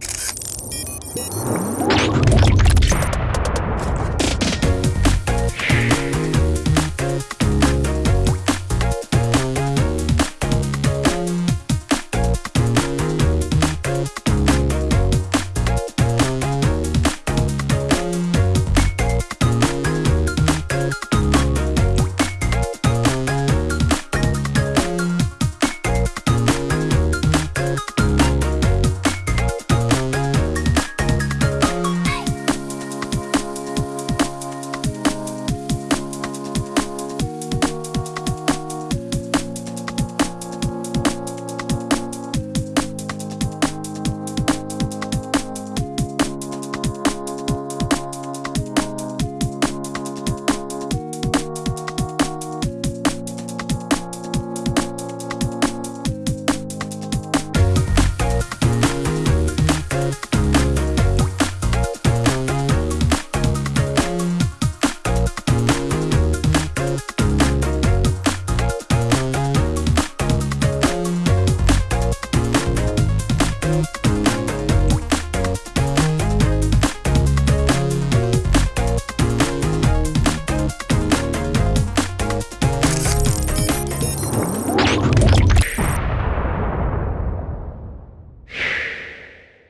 Música